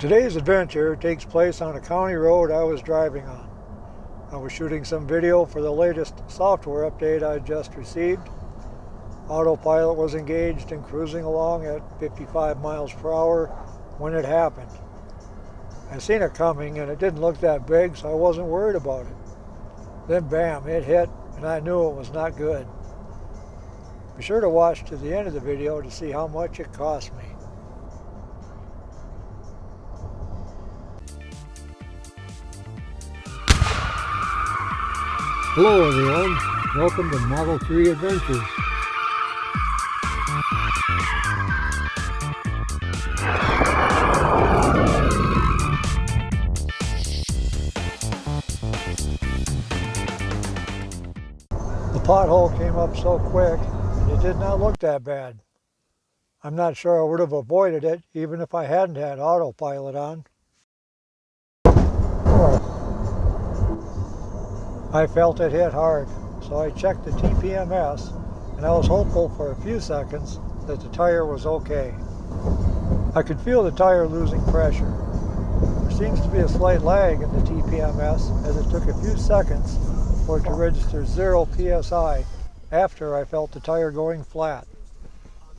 Today's adventure takes place on a county road I was driving on. I was shooting some video for the latest software update I just received. Autopilot was engaged and cruising along at 55 miles per hour when it happened. I seen it coming and it didn't look that big so I wasn't worried about it. Then bam, it hit and I knew it was not good. Be sure to watch to the end of the video to see how much it cost me. Hello everyone, welcome to Model 3 Adventures. The pothole came up so quick, it did not look that bad. I'm not sure I would have avoided it even if I hadn't had autopilot on. I felt it hit hard, so I checked the TPMS and I was hopeful for a few seconds that the tire was okay. I could feel the tire losing pressure. There seems to be a slight lag in the TPMS as it took a few seconds for it to register 0 psi after I felt the tire going flat.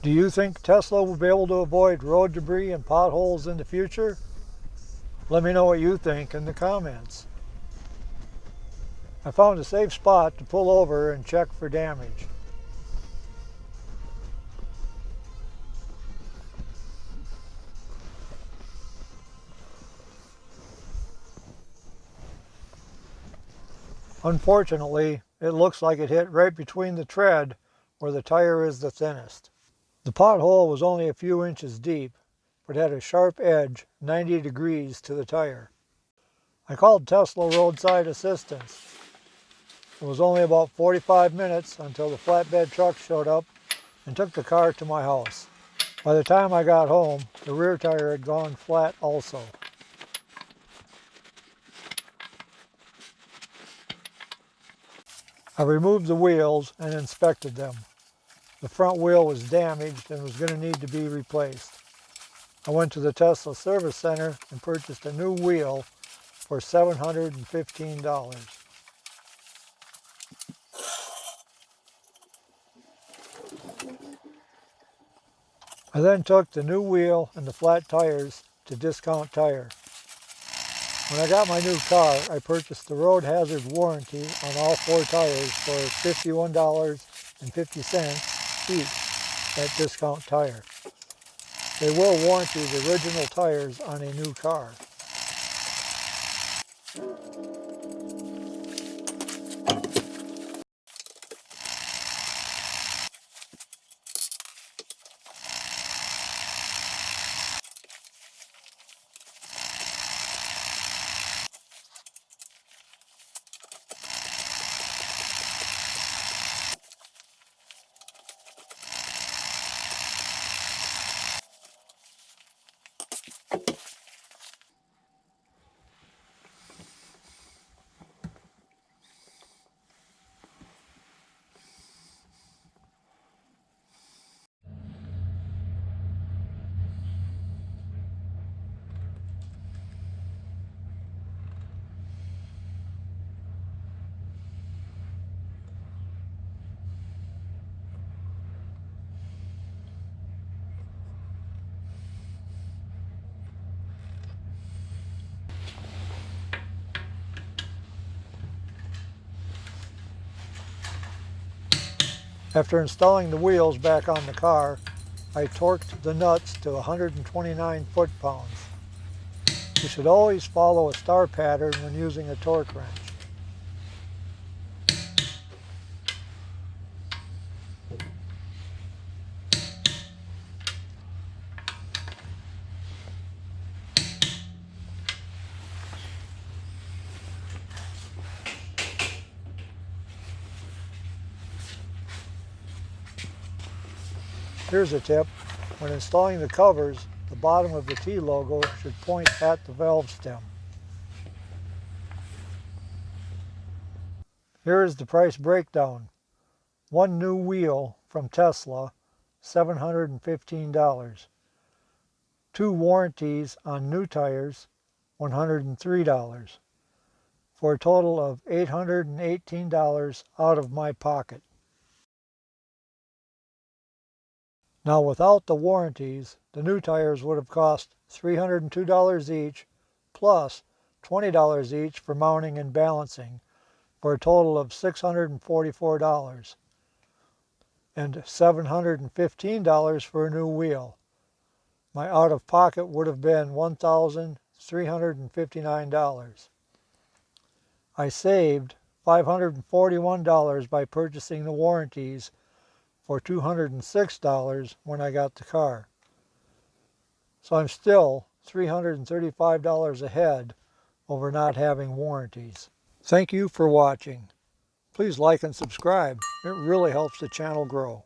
Do you think Tesla will be able to avoid road debris and potholes in the future? Let me know what you think in the comments. I found a safe spot to pull over and check for damage. Unfortunately, it looks like it hit right between the tread where the tire is the thinnest. The pothole was only a few inches deep, but had a sharp edge 90 degrees to the tire. I called Tesla Roadside Assistance it was only about 45 minutes until the flatbed truck showed up and took the car to my house. By the time I got home, the rear tire had gone flat also. I removed the wheels and inspected them. The front wheel was damaged and was going to need to be replaced. I went to the Tesla Service Center and purchased a new wheel for $715. I then took the new wheel and the flat tires to Discount Tire. When I got my new car, I purchased the road hazard warranty on all four tires for $51.50 each at Discount Tire. They will warranty the original tires on a new car. After installing the wheels back on the car, I torqued the nuts to 129 foot-pounds. You should always follow a star pattern when using a torque wrench. Here's a tip. When installing the covers, the bottom of the T logo should point at the valve stem. Here is the price breakdown. One new wheel from Tesla, $715. two warranties on new tires, $103, for a total of $818 out of my pocket. Now without the warranties, the new tires would have cost $302 each plus $20 each for mounting and balancing for a total of $644 and $715 for a new wheel. My out of pocket would have been $1,359. I saved $541 by purchasing the warranties for $206 when I got the car. So I'm still $335 ahead over not having warranties. Thank you for watching. Please like and subscribe. It really helps the channel grow.